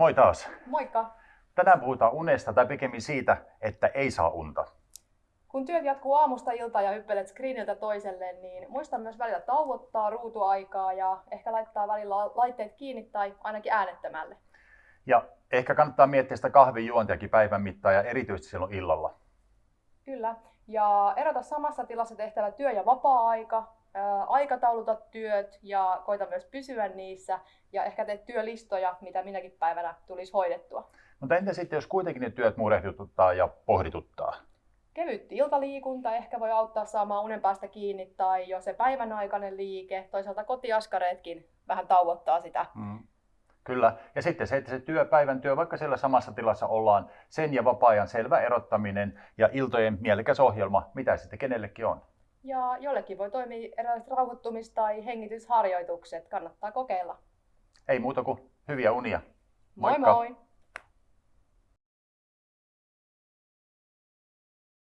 Moi taas. Moikka! Tänään puhutaan unesta tai pikemmin siitä, että ei saa unta. Kun työt jatkuu aamusta iltaan ja hyppelet screeniltä toiselle, niin muista myös välillä tauottaa ruutuaikaa ja ehkä laittaa välillä laitteet kiinni tai ainakin äänettömälle. Ja ehkä kannattaa miettiä sitä kahvin juontiakin päivän mittaan ja erityisesti silloin illalla. Kyllä. Ja erota samassa tilassa tehtävä työ- ja vapaa-aika, ää, aikatauluta työt ja koita myös pysyä niissä ja ehkä teet työlistoja, mitä minäkin päivänä tulisi hoidettua. Mutta entä sitten, jos kuitenkin ne työt murehduttaa ja pohdituttaa? Kevyt iltaliikunta ehkä voi auttaa saamaan unen päästä kiinni tai jo se päivän aikainen liike. Toisaalta kotiaskareetkin vähän tauottaa sitä. Mm. Kyllä. Ja sitten se, että se työpäivän työ, vaikka siellä samassa tilassa ollaan, sen ja vapaa-ajan selvä erottaminen ja iltojen mielekäs ohjelma, mitä sitten kenellekin on. Ja jollekin voi toimia erilaiset rauhoittumis- tai hengitysharjoitukset. Kannattaa kokeilla. Ei muuta kuin hyviä unia. Moi moi!